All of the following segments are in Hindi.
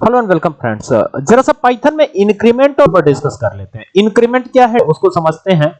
हेलो एंड वेलकम फ्रेंड्स जरा सा पाइथन में इंक्रीमेंट और डिस्कस कर लेते हैं। इंक्रीमेंट क्या है, उसको समझते हैं।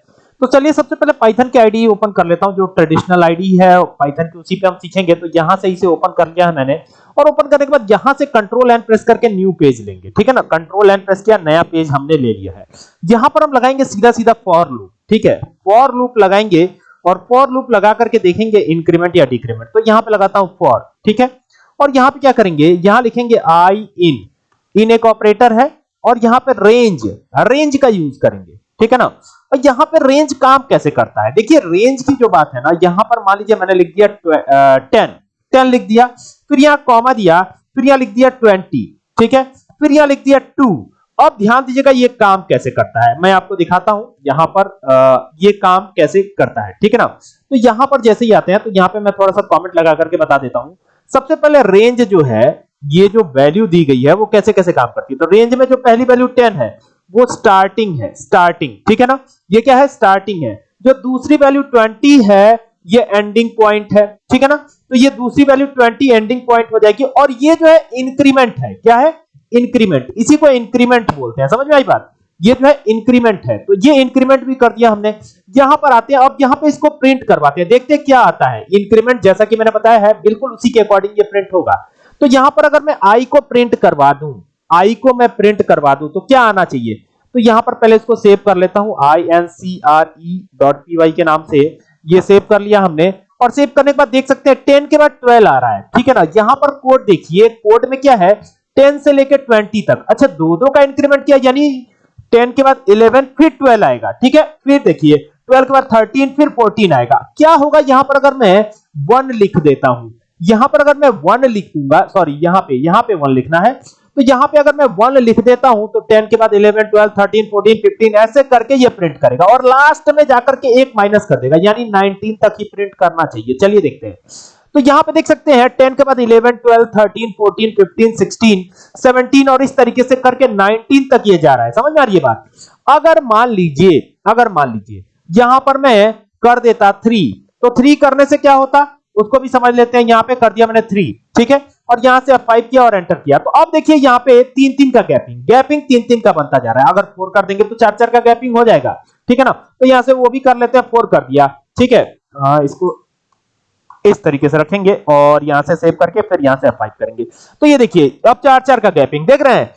तो चलिए सबसे पहले पाइथन की आईडी ओपन कर लेता हूँ, जो ट्रेडिशनल आईडी है पाइथन की उसी पे हम सीखेंगे। तो यहाँ से इसे ओपन कर लिया है मैंने। और ओपन करने के बाद यहाँ से कंट्रोल एंड प्रेस करके न्यू पेज लेंगे। ठीक है ना? कंट्रोल एंड प्रेस किया, नया पेज हमने ले लिया है। यहाँ पर हम लगाएँगे सीधा सीधा फॉर लूप ठीक है? फॉर लूप लगाएँगे और फॉर लूप लगा करके देखेंगे इंक्रीमेंट या डिक्रीमेंट तो यहाँ पे लगाता हूँ फॉर ठीक है? और यहाँ पे क्या करेंगे? यहाँ लिखेंगे आई इन इन एक ऑपरेटर है और यहाँ पे रेंज रेंज का यूज़ करेंगे। ठीक है ना? और यहाँ पे रेंज काम कैसे करता है? देखिए रेंज की जो बात है ना यहाँ पर मान लीजिए मैंने लिख दिया टेन टेन लिख दिया फिर यहाँ कॉमा दिया फिर यहाँ लिख दिया ट्वेंटी ठीक है? फिर यहाँ लिख दिया टू अब ध्यान दीजिएगा ये काम कैसे करता है। मैं आपको दिखाता हूँ यहाँ पर आ, ये काम कैसे करता है। ठीक है ना? तो यहाँ पर जैसे ही आते हैं तो यहाँ पे मैं थोड़ा सा कमेंट लगा करके बता देता हूँ। सबसे पहले रेंज जो है, ये जो वैल्यू दी गई है, वो कैसे कैसे काम करती है? तो रेंज में जो पहली वैल्यू 10 है, वो स्टार्टिंग है स्टार्टिंग ठीक है ना? ये क्या है? स्टार्टिंग है। जो दूसरी वैल्यू 20 है, ये एंडिंग पॉइंट है, ठीक है ना? तो ये दूसरी वैल्यू 20 एंडिंग पॉइंट हो जाएगी और ये जो है इंक्रीमेंट है, क्या है? इंक्रीमेंट इसी को इंक्रीमेंट बोलते हैं, समझ में आई बात? ये जो है इंक्रीमेंट है। तो ये इंक्रीमेंट भी कर दिया हमने। यहाँ पर आते हैं, अब यहाँ पे इसको प्रिंट करवाते हैं। देखते हैं क्या आता है। इंक्रीमेंट जैसा कि मैंने बताया है, बिल्कुल उसी के अकॉर्डिंग ये प्रिंट होगा। तो यहाँ पर अगर मैं आई को प्रिंट करवा दूँ आई को मैं प्रिंट करवा दूँ तो क्या आना चाहिए? तो यहाँ पर पहले इसको सेव कर लेता हूँ। वाई के नाम से ये सेव कर लिया हमने। और सेव करने के बाद देख सकते हैं टेन के बाद ट्वेल्व आ रहा है। ठीक है ना? यहाँ पर कोड देखिए कोड में क्या है? टेन से लेकर ट्वेंटी तक। अच्छा दो दो का इंक्रीमेंट किया, यानी टेन के बाद इलेवन, फिर ट्वेल्व आएगा, ठीक है? फिर देखिए, ट्वेल्व के बाद थर्टीन, फिर फोर्टीन आएगा। क्या होगा यहाँ पर अगर मैं वन लिख देता हूँ? यहाँ पर अगर मैं वन लिख दूँगा सॉरी यहाँ पे यहाँ पे वन लिखना है तो यहाँ पे अगर मैं वन लिख देता हूँ तो टेन के बाद eleven, twelve, thirteen, fourteen, fifteen, ऐसे करके ये प्रिंट करेगा, और लास्ट में जाकर के एक माइनस कर देगा, यानी नाइनटीन तक ही प्रिंट करना चाहिए। चलिए देखते हैं। तो यहाँ पे देख सकते हैं 10 के बाद 11 12 13 14 15 16 17 और इस तरीके से करके 19 तक ये जा रहा है। समझ में आ रही है बात? अगर मान लीजिए अगर मान लीजिए यहाँ पर मैं कर देता 3 तो 3 करने से क्या होता? उसको भी समझ लेते हैं यहाँ पे कर दिया मैंने 3 ठीक है? और यहाँ से 5 किया और एंटर किया। तो अब देखिए यहाँ पे तीन तीन का गैपिंग गैपिंग तीन तीन का बनता जा रहा है। अगर 4 कर देंगे तो चार चार का गैपिंग हो जाएगा ठीक है ना? तो यहाँ से वो भी कर लेते हैं 4 कर दिया ठीक है? आ, इसको इस तरीके से रखेंगे और यहाँ से सेव करके फिर यहाँ से अप्लाई करेंगे। तो ये देखिए, अब चार चार का गैपिंग देख रहे हैं।